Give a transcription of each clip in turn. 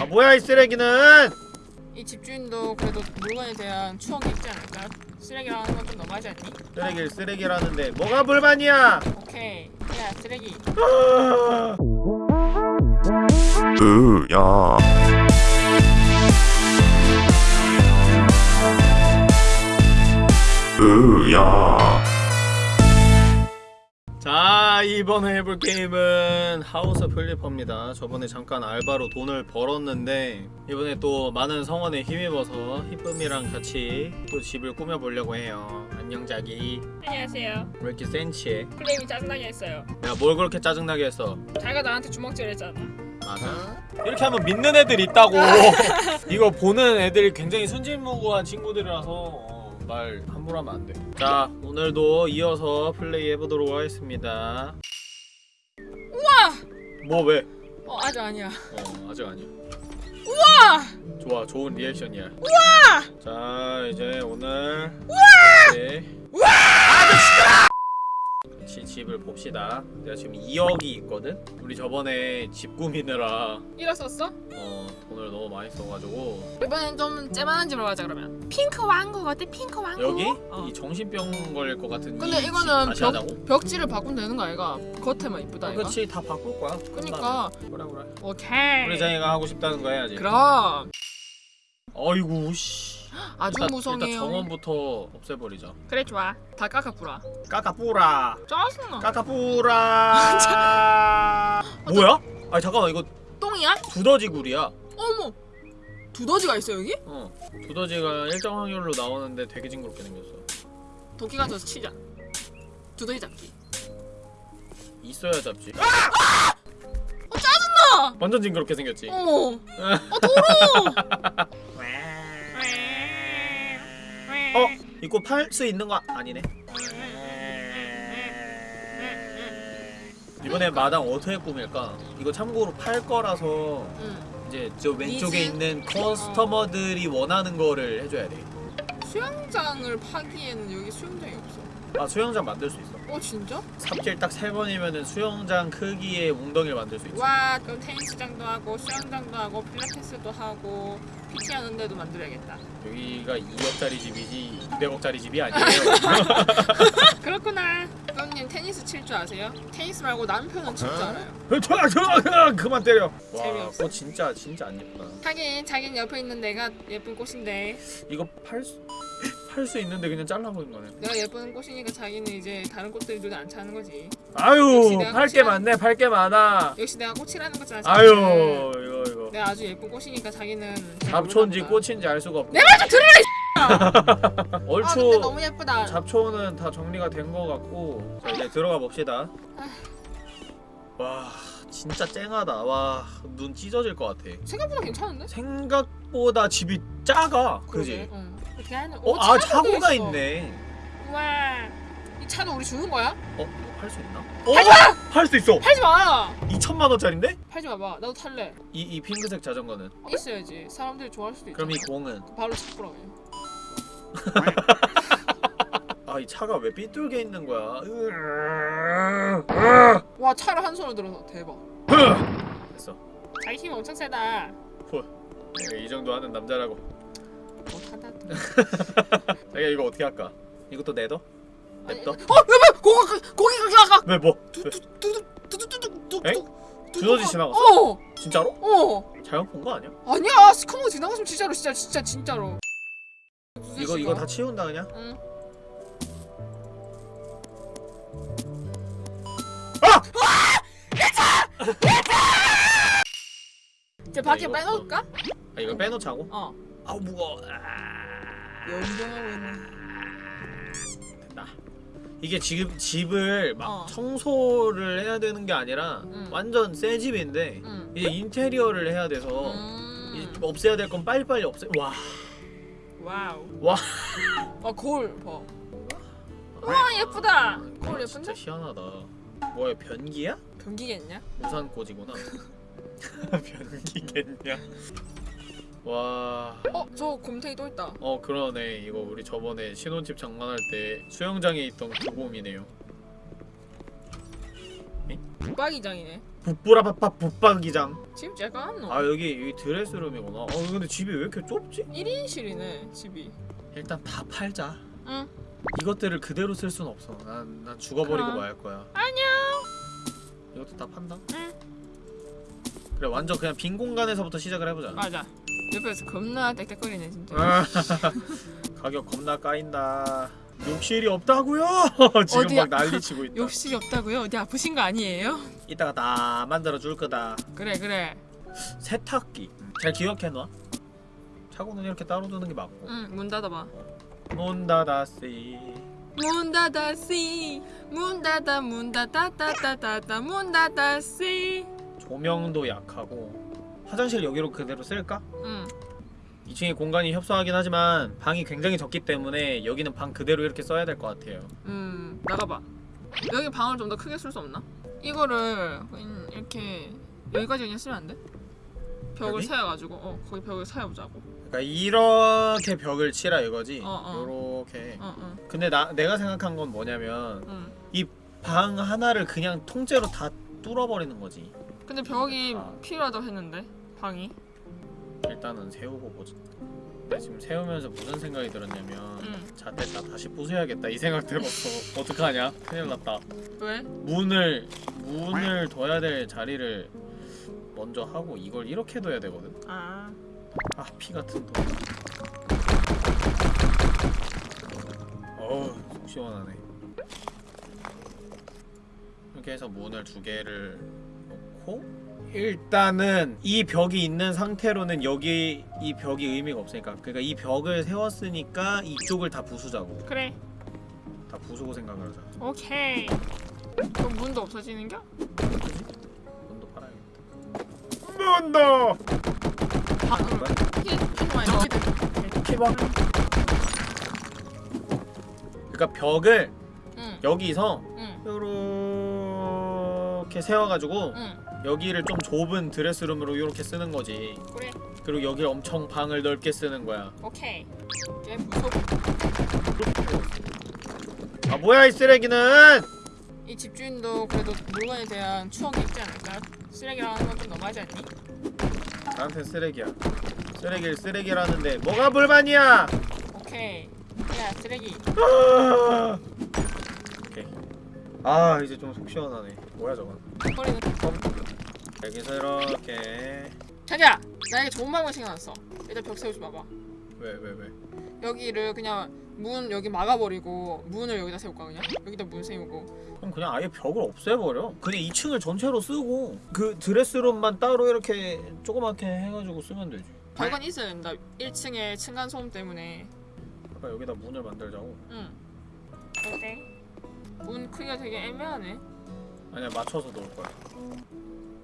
아 뭐야 이 쓰레기는? 이 집주인도 그래도 물건에 대한 추억이 있지 않을까? 쓰레기라는 건 좀 너무하지 않니? 쓰레기를 쓰레기라는데 뭐가 불만이야? 오케이. 야 쓰레기. 으야. 으야 자 이번에 해볼 게임은 하우스 플리퍼입니다. 저번에 잠깐 알바로 돈을 벌었는데 이번에 또 많은 성원에 힘입어서 희쁨이랑 같이 또 집을 꾸며보려고 해요. 안녕 자기. 안녕하세요. 왜 이렇게 센치해? 플레임이 짜증나게 했어요. 야 뭘 그렇게 짜증나게 했어? 자기가 나한테 주먹질 했잖아. 맞아. 이렇게 하면 믿는 애들 있다고. 이거 보는 애들이 굉장히 순진무구한 친구들이라서. 어, 말 함부로 하면 안 돼 자 오늘도 이어서 플레이 해보도록 하겠습니다 우와! 뭐 왜? 어 아직 아니야 어 아직 아니야 우와! 좋아 좋은 리액션이야 우와! 자 이제 오늘 우와! 우와! 같이 집을 봅시다 내가 지금 2억이 있거든? 우리 저번에 집 꾸미느라 잃었었어? 어 돈을 너무 많이 써가지고 이번엔 좀 째만한 집으로 가자 그러면 핑크 왕국 어때 핑크 왕국? 여기? 어. 이 정신병 걸릴 것 같은 근데 이거는 벽? 벽지를 바꾸면 되는 거 아이가? 겉에만 이쁘다 아, 이거? 그치 다 바꿀 거야 그니까 그래 그래 오케이 우리 장이가 하고 싶다는 거 해야지 그럼 어이구 씨 아주 일단, 무성해요. 일단 정원부터 없애버리자 그래 좋아. 다 깎아꾸라. 까까뿌라. 짜증나. 까까뿌라. 뭐야? 아니 잠깐만 이거 똥이야? 두더지 굴이야. 어머! 두더지가 있어 여기? 어 두더지가 일정 확률로 나오는데 되게 징그럽게 생겼어. 도끼 가 져서 치자. 두더지 잡기. 있어야 잡지. 어 짜증나! 완전 징그럽게 생겼지. 어머! 어 더러워 어? 이거 팔 수 있는 거 아니네 이번에 마당 어떻게 꾸밀까? 이거 참고로 팔 거라서 응. 이제 저 왼쪽에 니즈? 있는 커스터머들이 원하는 거를 해줘야 돼. 수영장을 파기에는 여기 수영장이 없어 아 수영장 만들 수 있어. 어 진짜? 삽질 딱 세 번이면은 수영장 크기의 웅덩이를 만들 수 있어. 와 그럼 테니스장도 하고 수영장도 하고 필라테스도 하고 PT 하는 데도 만들어야겠다 여기가 2억짜리 집이지 200억짜리 집이 아니에요. 그렇구나 형님 테니스 칠 줄 아세요? 테니스 말고 남편은 칠 줄 알아요 좋아 그만 때려. 와, 재미없어. 그거 진짜 진짜 안 예쁘다. 하긴 자기는 옆에 있는 내가 예쁜 꽃인데 이거 팔 수 팔수 있는데 그냥 잘라버린 거네. 내가 예쁜 꽃이니까 자기는 이제 다른 꽃들이 눈에 안 차는 거지 아유 팔 게 많네 팔 게 많아. 역시 내가 꽃이라는 거잖아 아유. 이거 이거. 내가 아주 예쁜 꽃이니까 자기는 잘 잡초인지. 꽃인지 알 수가 없고. 내 말좀 아 근데 얼추 너무 예쁘다 잡초는 다 정리가 된거 같고 자 이제 들어가 봅시다. 와 진짜 쨍하다. 와 눈 찢어질 것 같아. 생각보다 괜찮은데? 생각보다 집이 작아. 그지? 그러게, 응. 어떻게 하는 어, 아 차고가 있네. 와. 이 차도 우리 주는 거야? 어? 팔 수 있나? 어? 팔수 있어. 팔지 마. 2천만 원짜리인데? 팔지 마봐. 나도 탈래. 이, 이 핑크색 자전거는? 있어야지. 사람들이 좋아할 수도 있잖아. 그럼 이 공은? 바로 찾보라고 해. 아이 차가 왜 삐뚤게 있는 거야? 와 차를 한 손으로 들어서 대박. 됐어. 자기 힘 엄청 세다. 이 정도 하는 남자라고. 못하다. 자기가 이거 어떻게 할까? 이것도 내둬? 냅둬? 어, 왜, 왜, 고기, 고기가 나가. 왜 뭐? 왜? 두두두두두두두두. 엥? 두더지 지나갔어? 어, 진짜로? 어. 잘못 본 거 아니야? 아니야, 스커머 지나갔으면 진짜로, 진짜, 진짜, 진짜로. 이거 이거 다 치운다 그냥? 응. 이제 밖에 이거 빼놓을까? 아 이거 빼놓자고? 어. 아우 무거워. 아, 염병하고 있네. 됐다. 이게 지금 집을 막 어. 청소를 해야 되는 게 아니라 응. 완전 새 집인데 응. 이제 인테리어를 해야 돼서 음. 이제 없애야 될 건 빨리빨리 없애. 와. wow. 와. 아 거울 봐. 와 예쁘다. 거울 아, 진짜 예쁜데? 희한하다. 뭐야 변기야? 변기겠냐? 우산 꽂이구나. 변기겠냐? 와. 어, 저 곰탱이 또 있다. 어 그러네. 이거 우리 저번에 신혼집 장만할 때 수영장에 있던 그 곰이네요. 북박이장이네. 북부라바빠 북박이장 집 제가 한노 아 여기 여기 드레스룸이구나 어 근데 집이 왜 이렇게 좁지? 1인실이네 집이 일단 다 팔자 응 이것들을 그대로 쓸 순 없어 난, 난 죽어버리고. 말 거야 안녕 이것도 다 판다? 응 그래 완전 그냥 빈 공간에서부터 시작을 해보자 맞아 옆에서 겁나 땡땡거리네 진짜. 아, 가격 겁나 까인다. 욕실이 없다고요? 지금 어디야? 막 난리치고 있다. 욕실이 없다고요? 어디 아프신 거 아니에요? 이따가 다 만들어 줄 거다. 그래 그래. 세탁기. 잘 기억해놔? 차고는 이렇게 따로 두는 게 맞고. 응문 닫아봐. 문 닫았시 문 닫았시 문 닫아 문 닫아 닫아 문 닫았시 조명도 약하고 화장실 여기로 그대로 쓸까? 응 2층에 공간이 협소하긴 하지만 방이 굉장히 적기 때문에 여기는 방 그대로 이렇게 써야 될 것 같아요 음, 나가봐 여기 방을 좀 더 크게 쓸 수 없나? 이거를 이렇게 여기까지 그냥 쓰면 안 돼? 벽을 여기? 세워가지고 어 거기 벽을 세워보자고 그러니까 이렇게 벽을 치라 이거지 어, 어. 요렇게 어 어 근데 나 내가 생각한 건 뭐냐면 응. 방 하나를 그냥 통째로 다 뚫어버리는 거지 근데 벽이 아. 필요하다고 했는데 방이 일단은 세우고 보자 근데 지금 세우면서 무슨 생각이 들었냐면 응. 잣됐다 다시 부숴야겠다 이 생각 들었어 어떡하냐? 큰일 났다. 왜? 문을 문을 둬야 될 자리를 먼저 하고 이걸 이렇게 둬야 되거든? 아. 아 피 같은 돈. 어우 속 시원하네. 이렇게 해서 문을 두 개를 놓고 일단은 이 벽이 있는 상태로는 여기 이 벽이 의미가 없으니까. 그러니까 이 벽을 세웠으니까 이쪽을 다 부수자고. 그래. 다 부수고 생각을 하자. 오케이. 그럼 문도 없어지는겨? 문도 팔아야겠다. 문도! 이렇게 키방 그러니까 벽을 응응 여기서 응. 요렇게 세워가지고 응. 여기를 좀 좁은 드레스룸으로 이렇게 쓰는 거지. 그래. 그리고 여기 엄청 방을 넓게 쓰는 거야. 오케이. 아 뭐야 이 쓰레기는? 이 집주인도 그래도 물건에 대한 추억이 있지 않을까? 쓰레기라는 건 좀 너무하지 않니? 나한테 쓰레기야. 쓰레기를 쓰레기라는데 뭐가 불만이야? 오케이. 야 쓰레기. 아! 오케이. 아 이제 좀 속 시원하네. 뭐야 저건 버리는 여기서 이렇게. 자기야 나에게 좋은 방법 생각났어. 일단 벽 세우지 마봐. 왜 왜 왜, 여기를 그냥 문 여기 막아버리고 문을 여기다 세울까 그냥? 여기다 문 세우고. 그럼 그냥 아예 벽을 없애버려. 그냥 2층을 전체로 쓰고 그 드레스룸만 따로 이렇게 조그맣게 해가지고 쓰면 되지. 벽은 있어야 된다. 1층에 층간소음 때문에. 아까 여기다 문을 만들자고. 응. 어때? 문 크기가 되게 애매하네 아니야 맞춰서 놓을 거야.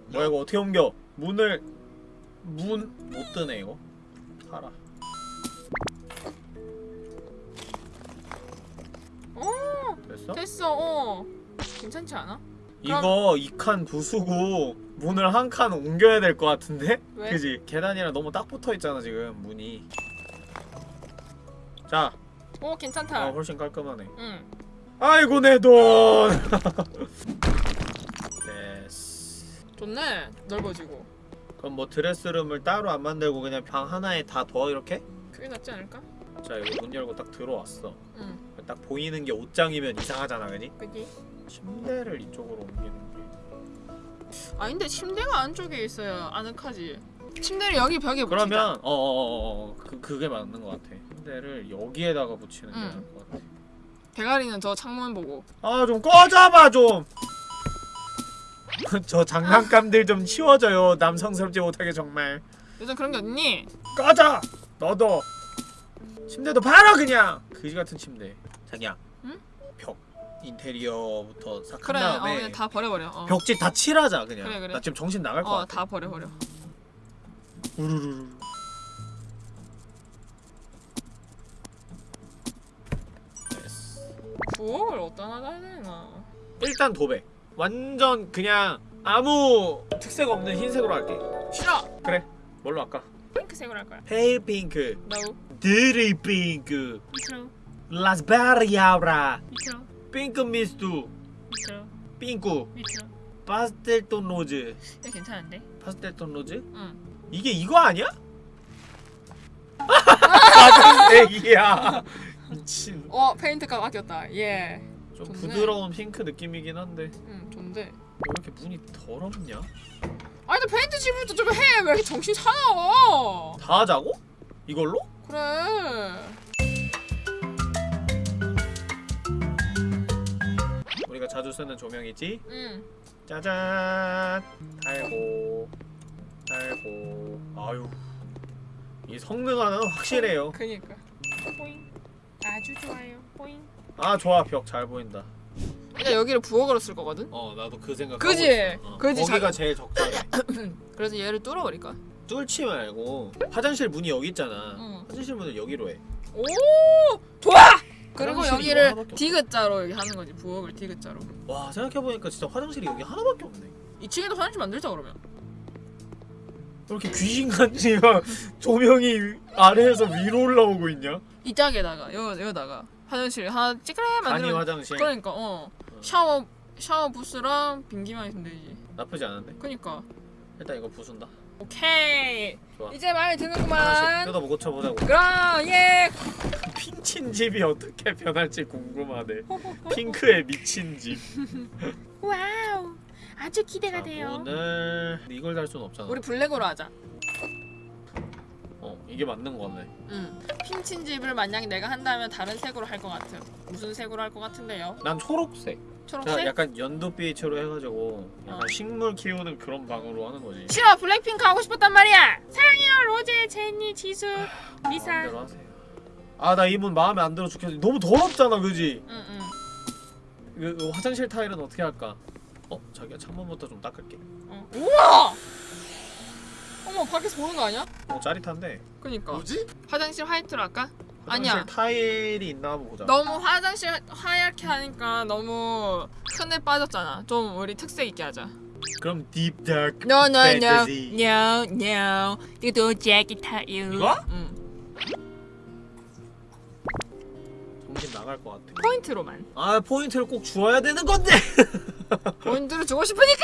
뭐야 이거 어떻게 옮겨? 문을 문 못 뜨네 이거. 팔아. 오 됐어? 됐어 어. 괜찮지 않아? 이거 이 칸 부수고 문을 한 칸 옮겨야 될 것 같은데? 왜? 그지? 계단이랑 너무 딱 붙어 있잖아 지금 문이. 자. 오 괜찮다. 어, 훨씬 깔끔하네. 응. 아이고 내돈! 됐어 좋네 넓어지고 그럼 뭐 드레스룸을 따로 안 만들고 그냥 방 하나에 다 둬 이렇게? 그게 낫지 않을까? 자 여기 문 열고 딱 들어왔어 응 딱 보이는 게 옷장이면 이상하잖아 그지? 그지? 침대를 이쪽으로 옮기는 게아 근데 침대가 안쪽에 있어야 아늑하지 침대를 여기 벽에 붙이자 그러면 어어어 어 그, 그게 맞는 것 같아 침대를 여기에다가 붙이는 게 응. 나을 것 같아 대가리는 저 창문 보고 아 좀 꺼져봐 좀! 저 장난감들 좀 치워줘요 남성스럽지 못하게 정말 요즘 그런 게 어딨니? 꺼져! 너도 침대도 팔아 그냥! 그지 같은 침대 자기야 응? 벽 인테리어부터 싹한 그래 어 다음에 그냥 다 버려버려 어. 벽지 다 칠하자 그냥 그래, 그래. 나 지금 정신 나갈 것 어, 같아 다 버려버려 우르르르. 부엌을 어디다 놔야 되나 일단 도배 완전 그냥 아무 특색 없는 흰색으로 할게 싫어! 그래 뭘로 할까? 핑크색으로 할 거야 페일 핑크 No 드리 핑크 미쳐 라스베리아라 미쳐 핑크 미스투 미쳐 핑크 미쳐 파스텔톤 로즈 이거 괜찮은데? 파스텔톤 로즈? 응. 이게 이거 아니야? 파란색이야 미친 어 페인트가 바뀌었다. 예. 좀 좋네. 부드러운 핑크 느낌이긴 한데 응 좋은데. 왜 이렇게 문이 더럽냐? 아니 너 페인트 칠부터 좀 해. 왜 이렇게 정신 사나워? 다 하자고? 이걸로? 그래. 우리가 자주 쓰는 조명이지? 응. 짜잔 달고 달고 아유 이 성능 하나는 확실해요 그니까. 보잉. 아주 좋아요. 보잉. 아 좋아 벽 잘 보인다 일단 여기를 부엌으로 쓸 거거든. 어 나도 그 생각 그지? 어, 그지? 거기가 자- 제일 적절해 그래서 얘를 뚫어버릴까? 뚫지 말고 화장실 문이 여기 있잖아 응. 화장실 문을 여기로 해오 좋아. 그리고 여기를. 디귿자로 이렇게 하는 거지 부엌을 디귿자로. 와 생각해보니까 진짜 화장실이 여기 하나밖에 없네 2층에도 화장실 만들자 그러면. 이렇게 귀신같이 막 조명이 아래에서 위로 올라오고 있냐? 이 짝에다가 여 여다가 화장실. 하나 찌그레 만들면 화장실. 그러니까 어. 샤워 샤워 부스랑 빙기만 있으면 되지. 나쁘지 않은데? 그니까. 일단 이거 부순다. 오케이. 좋아. 이제 마음에 드는구만. 뜯어보고 고쳐보자고. 그럼 예. 핑친 집이 어떻게 변할지 궁금하네. 핑크에 미친 집. wow. 아주 기대가 자, 돼요. 오늘 이걸 달 수는 없잖아. 우리 블랙으로 하자. 어 이게 맞는 거네 응. 핑친 집을 만약 내가 한다면 다른 색으로 할 것 같아. 무슨 색으로 할 것 같은데요? 난 초록색 초록색? 자, 약간 연두빛으로 해가지고 약간 어. 식물 키우는 그런 방으로 하는 거지 싫어 블랙핑크 하고 싶었단 말이야. 사랑해요 로제 제니 지수 리사 마음대로 하세요 아나 이 문 마음에 안 들어 죽겠어 너무 더럽잖아 그지? 응 응. 그, 그 화장실 타일은 어떻게 할까? 어? 자기야 창문부터 좀 닦을게 어. 우와. 밖에서 보는 거 아니야? 어 짜릿한데 그니까. 뭐지? 화장실 화이트로 할까? 화장실 아니야. 타일이 있나 한번 보자 너무 화장실 하얗게 하니까 너무 흔해 빠졌잖아. 좀 우리 특색 있게 하자. 그럼 deep dark No no no Fantasy. no no. 이것도 재킷 타요. 이거? 응. 정신 나갈 것 같아 포인트로만. 아 포인트를 꼭 주어야 되는 건데 포인트를 주고 싶으니까.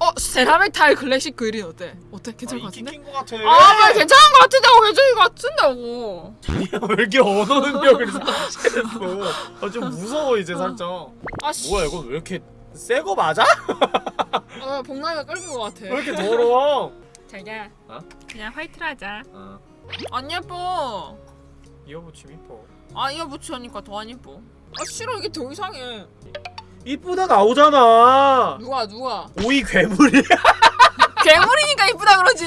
어 세라믹 타일 클래식 그린 어때? 어때? 괜찮을 것 같은데? 낀것 같아 아 괜찮은 것 같은다고 괜찮은 것. 자기야 왜 이렇게 언어 능력을 상실했어 아, 좀 무서워 이제 살짝 아 씨. 뭐야 이건 왜 이렇게 새 거 맞아? 아 복나이가 끓는 것 같아. 왜 이렇게 더러워 자기야. 어? 그냥 화이트로 하자. 아안 예뻐. 이어붙임 이뻐 아 이거 붙이니까 더 안 예뻐. 아 싫어 이게 더 이상해. 이쁘다 나오잖아 누가 누가? 오이 괴물이야 괴물이니까 이쁘다 그러지.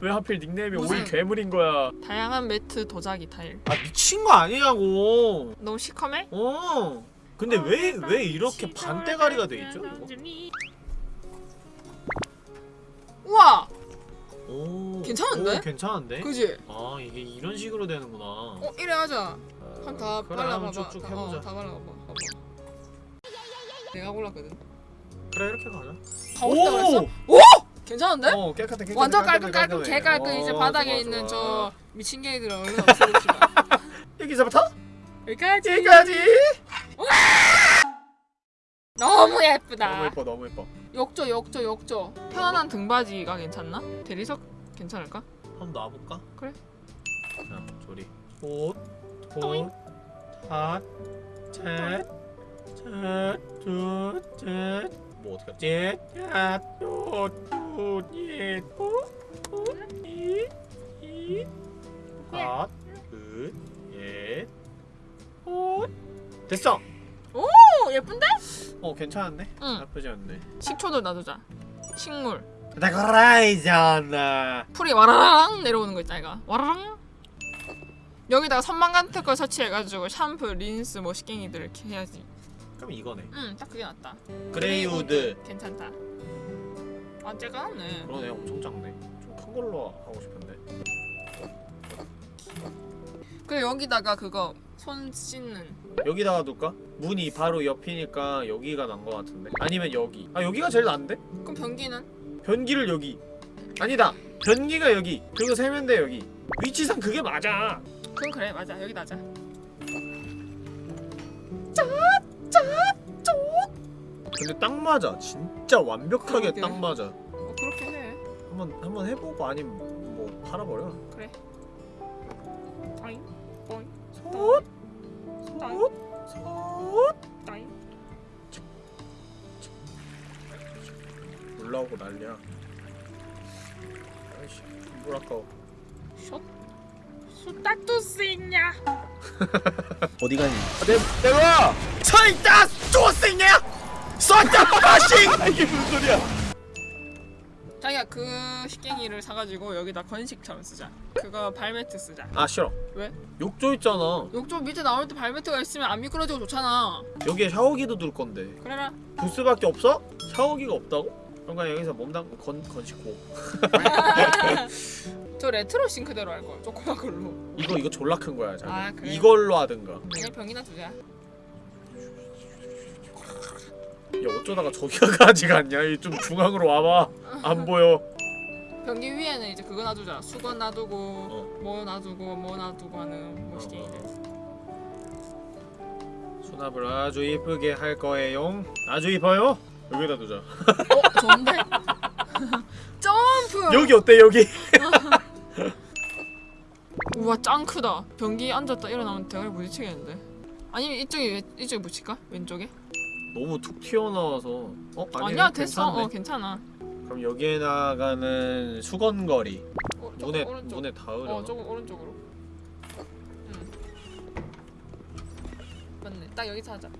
왜 하필 닉네임이 무슨- 오이 괴물인 거야 다양한 매트 도자기 타일. 아 미친 거 아니냐고 너무 시커매? 어 근데 왜왜 이렇게 반대가리가 돼 있죠? 우와. 오 괜찮은데? 오, 괜찮은데? 그지? 아 이게 이런 식으로 되는구나 어 이래 하자. 한다 그래 발라봐봐. 쭉쭉 다- 해보자 어, 다 발라봐봐. 내가 골랐거든. 그래 이렇게 가자. 다 없다 오! 괜찮은데? 어 깨끗해 깨끗해 완전 깔끔깔끔 개깔끔. 그 어, 이제 바닥에 좋아, 있는 좋아. 저 미친 개들 얼른 없애줍시다 여기서부터 여기까지. 여기까지! 너무 예쁘다. 너무 예뻐 너무 예뻐. 욕조 욕조 욕조. 편안한 등받이가 괜찮나? 대리석? 괜찮을까? 한번 놔볼까? 그래. 자 조리. 옷옷핫셋 뭐 어떻게 하지? 됐어 오 예쁜데? 어 괜찮은데? 응. 나쁘지 않네 식초도 놔두자. 식물. 나가라이잖아 풀이 와라랑 내려오는 거 있다 이가 와라랑 여기다가 선반 같은 걸 설치해가지고 샴푸, 린스, 뭐 식갱이들 이렇게 해야지 그럼 이거네. 응 딱 그게 낫다. gray wood. 괜찮다. 아 째까놨네. 그러네 엄청 작네. 좀 큰 걸로 하고 싶은데. 그리고 여기다가 그거 손 씻는. 여기다가 둘까? 문이 바로 옆이니까 여기가 난거 같은데. 아니면 여기. 아 여기가 제일 난데? 그럼 변기는? 변기를 여기. 아니다. 변기가 여기. 그리고 세면대 여기. 위치상 그게 맞아. 그럼 그래 맞아. 여기다 하자 근데 딱 맞아. 진짜 완벽하게 그러게. 딱 맞아. 뭐 그렇게 해. 한번 한번 해보고 아니면 뭐 팔아버려. 그래. 따잉 따잉 솥, 따잉 솥, 솥. 따잉. 올라오고 난리야. 아이씨, 물 아까워. 숏. 수다투스 있냐? 어디 가니? 내 내가 서있다 쪼생냐? 쏜다 파싱! 이게 무슨 소리야? 자기가 그 식갱이를 사가지고 여기다 건식처럼 쓰자. 그거 발매트 쓰자. 아 싫어. 왜? 욕조 있잖아. 욕조 밑에 나올 때 발매트가 있으면 안 미끄러지고 좋잖아. 여기에 샤워기도 둘 건데 그래라. 부스밖에 없어? 샤워기가 없다고? 그러니까 여기서 몸 담고 건 건식고. 저 레트로 싱크대로 할 걸. 조그만 걸로. 이거 이거 졸라 큰 거야. 자기. 아, 그래? 이걸로 하든가. 아니 병이나 두자. 야 어쩌다가 저기까지 갔냐? 이좀 중앙으로 와봐. 안 보여. 변기 위에는 이제 그거 놔두자. 수건 놔두고 어. 뭐 놔두고 뭐 놔두고 하는 멋있게이들. 수납을 아주 이쁘게 할 거예요. 아주 이뻐요. 여기다 두자. 어 좋은데? 점프. 여기 어때 여기? 우와 짱 크다. 변기 앉았다 일어나면 대가리 부딪히겠는데. 아니면 이쪽에 왜- 이쪽에 붙일까? 왼쪽에? 너무 툭 튀어나와서. 어 아니 아니야 됐어. 괜찮네. 어 괜찮아. 그럼 여기에 나가는 수건거리 어, 문에 오른쪽. 문에 닿으려. 어 조금 오른쪽으로. 응. 맞네. 딱 여기서 하자.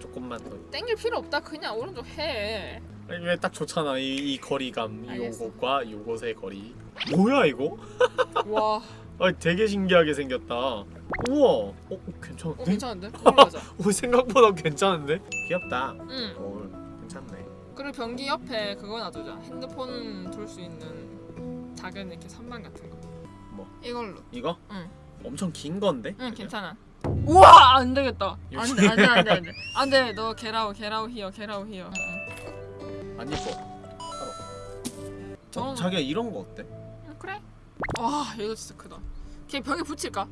조금만 더. 땡길 필요 없다. 그냥 오른쪽 해. 아니 왜딱 좋잖아 이, 이 거리감 알겠어. 요것과 요것의 거리. 뭐야 이거? 와. 아 되게 신기하게 생겼다. 우와. 어 괜찮은데? 어 괜찮은데? 올라가자. 오 생각보다 괜찮은데? 귀엽다. 응. 어 괜찮네. 그리고 변기 옆에 그거 놔두자. 핸드폰 둘 수 있는 작은 이렇게 선반 같은 거. 뭐? 이걸로. 이거? 응. 엄청 긴 건데? 응 괜찮아. 우와 안 되겠다. 안돼 안돼 안돼 안돼 안돼 너 게라우 게라우 히어 게라우 히어. 안 이뻐. 저는 어, 자기야 이런 거 어때? 응, 그래. 와 이거 진짜 크다. 걔 벽에 붙일까?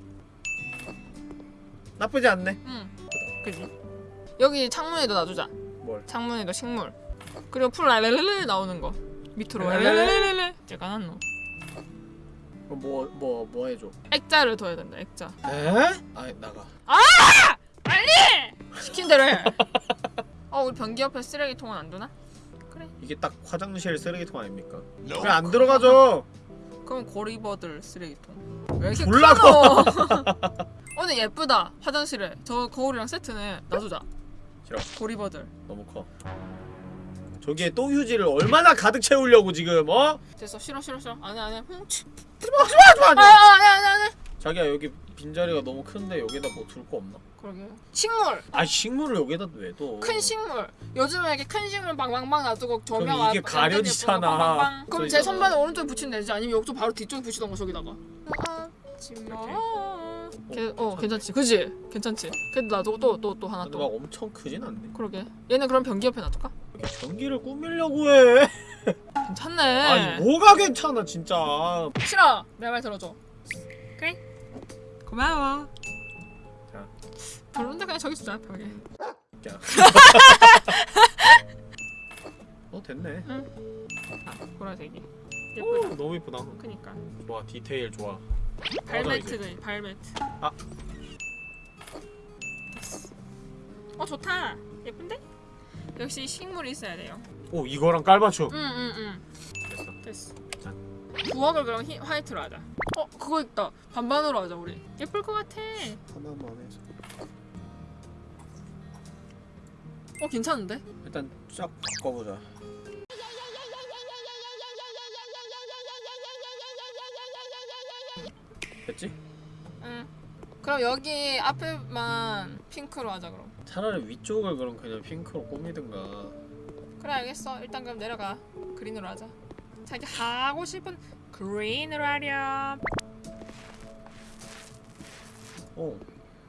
나쁘지 않네. 응. 그지. 여기 창문에도 놔두자. 뭘? 창문에도 식물. 그리고 풀 랄랄랄 나오는 거. 밑으로 랄랄랄. 랄랄랄랄. 제가 한노. 뭐뭐 뭐 뭐 해줘? 액자를 둬야 된다. 액자. 에? 아 나가. 시킨 대로 해. 어 우리 변기 옆에 쓰레기통은 안 두나? 그래. 이게 딱 화장실 쓰레기통 아닙니까? 왜안 들어가죠? 그럼 고리버들 쓰레기통. 왜 이렇게 졸라 커? 어 근데 예쁘다. 화장실에 저 거울이랑 세트네. 놔두자. 싫어. 고리버들. 너무 커. 저기에 또 휴지를 얼마나 가득 채우려고 지금 어? 됐어. 싫어 싫어 싫어. 안해 안해. 훔치. 하지마 아 하지마. 안해 안해 안해. 자기야 여기 빈자리가 너무 큰데 여기다 뭐 둘 거 없나? 그러게. 식물. 아 식물을 여기다 왜 둬? 큰 식물. 요즘에 이렇게 큰 식물 방방방 놔두고 조명 그럼 이게 앞- 가려지잖아. 방방방. 그럼 제. 선반을 오른쪽에 붙이면 되지. 아니면 여기도 바로 뒤쪽에 붙이던가 저기다가. 걔, 어 괜찮지. 그지? 괜찮지. 그래도 놔두고 또또 또 하나 근데 막 또. 엄청 크진 않네. 그러게. 얘는 그럼 변기 옆에 놔둘까? 이렇게 전기를 꾸미려고 해. 괜찮네. 아니 뭐가 괜찮아 진짜. 싫어. 내 말 들어줘. 그래? 고마워. 자. 별론데 그냥 저기 두자 벽에. 야. 어 됐네. 아, 보라색이. 오, 예쁘다. 너무 이쁘다. 그니까. 좋아 디테일 좋아. 발매트가 발매트. 아. 어 좋다. 예쁜데? 역시 식물이 있어야 돼요. 오 이거랑 깔맞춤. 응응응. 됐어. 됐어. 자. 부엌을 그럼 히, 화이트로 하자. 어 그거 있다. 반반으로 하자 우리. 예쁠 것 같아. 하나만 해서. 어 괜찮은데? 일단 쫙 바꿔보자. 됐지? 응. 그럼 여기 앞에만 핑크로 하자 그럼. 차라리 위쪽을 그럼 그냥 핑크로 꾸미든가. 그래 알겠어. 일단 그럼 내려가. 그린으로 하자. 자기 하고 싶은 그린으로 하렴. 오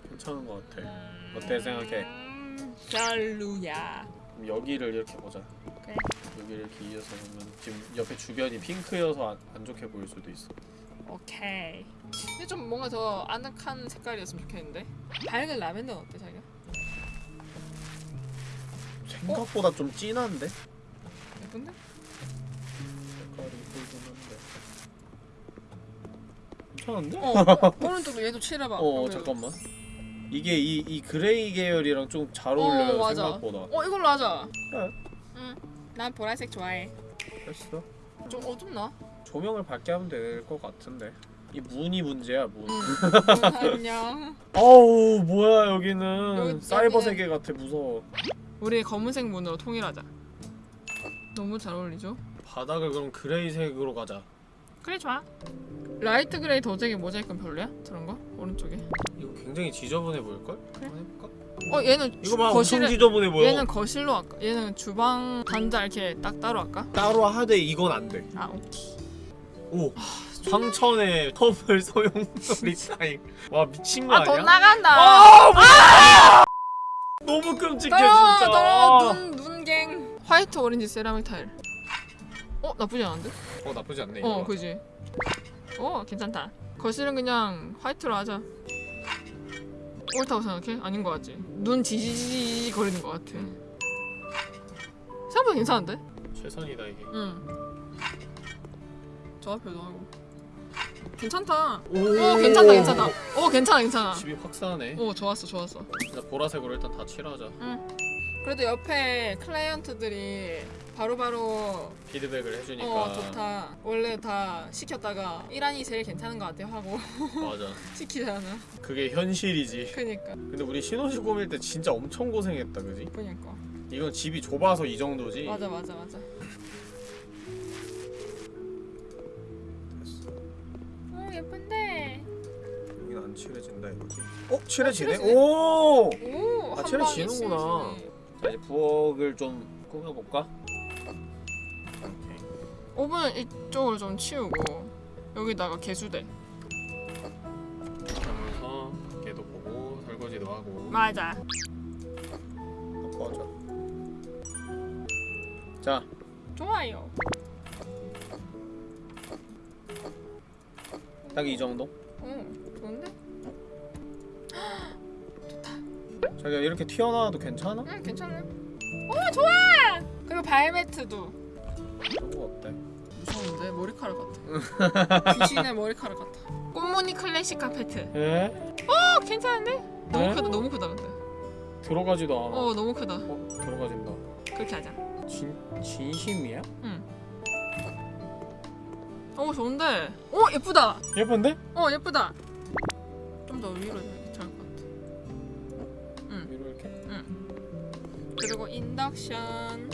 괜찮은 것 같아. 어때 생각해? 음, 별로야. 그럼 여기를 이렇게 보자. 그래. 여기를 이렇게 이어서 보면 지금 옆에 주변이 핑크여서 안, 안 좋게 보일 수도 있어. 오케이. 근데 좀 뭔가 더 아늑한 색깔이었으면 좋겠는데. 밝은 라벤더는 어때 자기가? 생각보다 좀 진한데? 예쁜데? 괜찮은데? 어 오른쪽도 얘도 칠해봐. 어 여기. 잠깐만. 이게 이, 이 그레이 계열이랑 좀 잘 어울려요 어, 맞아. 생각보다. 어 이걸로 하자. 그래 난 보라색 좋아해. 됐어. 좀 어둡나? 조명을 밝게 하면 될 것 같은데. 이 문이 문제야 문. 응. 안녕. 아우 뭐야 여기는. 여기- 사이버 여기는- 세계 같아 무서워. 우리 검은색 문으로 통일하자. 너무 잘 어울리죠? 바닥을 그럼 그레이색으로 가자 그래 좋아 라이트 그레이 도색이 모자이크는 별로야? 저런 거? 오른쪽에 이거 굉장히 지저분해 보일걸? 그래. 해볼까? 어 얘는 이거 봐 거실에 엄청 지저분해 보여 얘는 거실로 할까? 얘는 주방 단자 이렇게 딱 따로 할까? 따로 하되 이건 안돼 아 오케이 오 황천의 허물 소용 리사잉 와 미친 거 아 아니야? 돈 나간다 아, 뭐야! 너무 끔찍해 진짜 더러워 눈 눈갱 화이트 오렌지 세라믹 타일 어 나쁘지 않은데? 어 나쁘지 않네 이거 어 그지. 어 괜찮다. 거실은 그냥 화이트로 하자. 옳다고 생각해? 아닌 것 같지? 눈 지지지 거리는 것 같아. 생각보다 괜찮은데? 최선이다 이게. 응. 조합표도 하고. 괜찮다. 오, 어 괜찮다 괜찮다. 어 괜찮아 괜찮아. 집이 확 싸네. 어 좋았어 좋았어. 나 보라색으로 일단 다 칠하자 그래도 옆에 클라이언트들이 바로바로 피드백을 해주니까 어 좋다 원래 다 시켰다가 이란이 제일 괜찮은 것 같아 하고 맞아 시키잖아 그게 현실이지 그니까 근데 우리 신혼집 꾸밀 때 진짜 엄청 고생했다 그지? 그니까 이건 집이 좁아서 이 정도지 맞아 맞아 맞아 됐어 어 예쁜데. 여긴 안 칠해진다 이거지 어? 칠해지네? 칠해지네? 오! 오 아, 한 칠해 방에 지는구나. 칠해지네. 자 이제 부엌을 좀 꾸며볼까? 오케이 오븐은 이쪽을 좀 치우고 여기다가 개수대 하면서 밖에도 보고 설거지도 하고 맞아 하자 자 좋아요 딱 이 정도? 어 좋은데? 자기가 이렇게 튀어나와도 괜찮아? 응 괜찮네 오 좋아 그리고 발매트도 그거 어때? 무서운데 머리카락 같아 귀신의 머리카락 같아 꽃무늬 클래식 카페트 에? 어 괜찮은데? 너무 네? 크다 너무 크다 근데 들어가지도 않아 어 너무 크다 어? 들어가진다 그렇게 하자 진, 진심이야? 어 좋은데 어 예쁘다 예쁜데? 어 예쁘다 좀 더 위로 그리고 인덕션.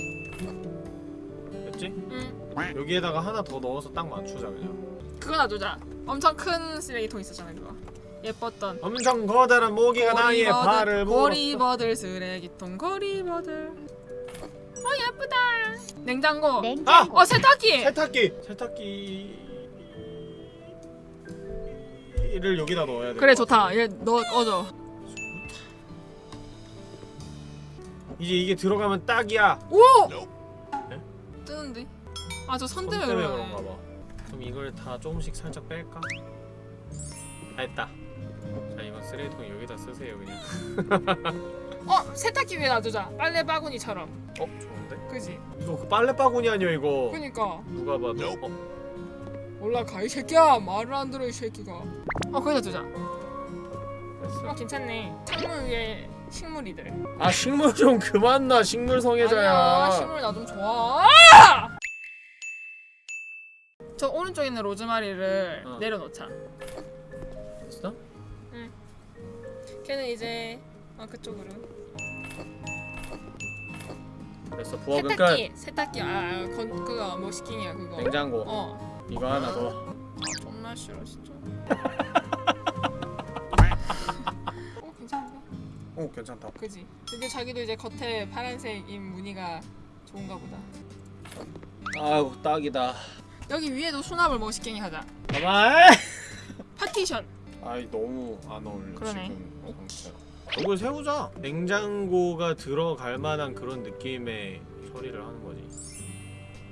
됐지? 응. 여기에다가 하나 더 넣어서 딱 맞추자 그냥. 그거 놔두자. 엄청 큰 쓰레기통 있었잖아 그거. 예뻤던. 엄청 거대한 모기가 나의 발을 물었어. 고리버들 쓰레기통 고리버들. 어 예쁘다. 냉장고. 냉장고. 어 세탁기. 세탁기! 세탁기 를 여기다 넣어야 돼. 그래 좋다. 얘너 꺼져 이제 이게 들어가면 딱이야. 오 네? 뜨는데? 아 저선손 때문에 때문에 그러네. 그런가 봐. 그럼 이걸 다 조금씩 살짝 뺄까? 다 했다. 자 이건 쓰레기통 여기다 쓰세요 그냥. 어 세탁기 위에 놔두자. 빨래 바구니처럼. 어? 좋은데? 그지? 이거 그 빨래 바구니 아니야 이거? 그니까. 누가 봐도. 어? 올라가 이 새끼야. 말을 안 들어 이 새끼가. 어 거기다 두자. 됐어. 어 괜찮네. 창문 위에 식물이들. 아 식물 좀 그만 놔 식물 성애자야. 아니야 식물 나 좀 좋아. 저 오른쪽에 있는 로즈마리를 어. 내려놓자. 됐어? 걔는 이제 어, 그쪽으로. 됐어 부엌은 끝. 세탁기 세탁기. 아 건, 그거 뭐 시키냐 그거. 냉장고. 어. 이거 하나 더. 아, 존나 싫어 진짜 오 괜찮다. 그지? 근데 자기도 이제 겉에 파란색인 무늬가 좋은가 보다. 아우 딱이다. 여기 위에도 수납을 뭐 멋있게 하자. 가만 파티션. 아이 너무 안 어울려 그러네. 지금. 상태가 이걸 세우자. 냉장고가 들어갈 만한 그런 느낌의 처리를 하는 거지.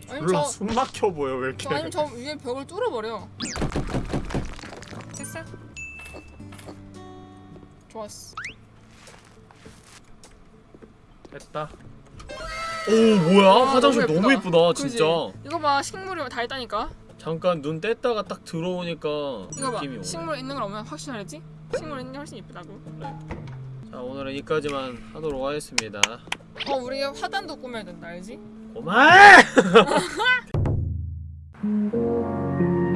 아니면 몰라 저, 숨 막혀 보여 왜 이렇게. 저 아니면 저 위에 벽을 뚫어버려. 됐어? 좋았어 됐다 오 뭐야 아, 화장실 너무 너무 예쁘다. 진짜 이거 봐 식물이 다 있다니까. 잠깐 눈 뗐다가 딱 들어오니까 이거 봐 오네 식물 있는 걸 보면 확실히 알지? 식물 있는 게 훨씬 이쁘다고. 자 오늘은 여기까지만 하도록 하겠습니다 어 우리 화단도 꾸며야 된다 알지? 고마워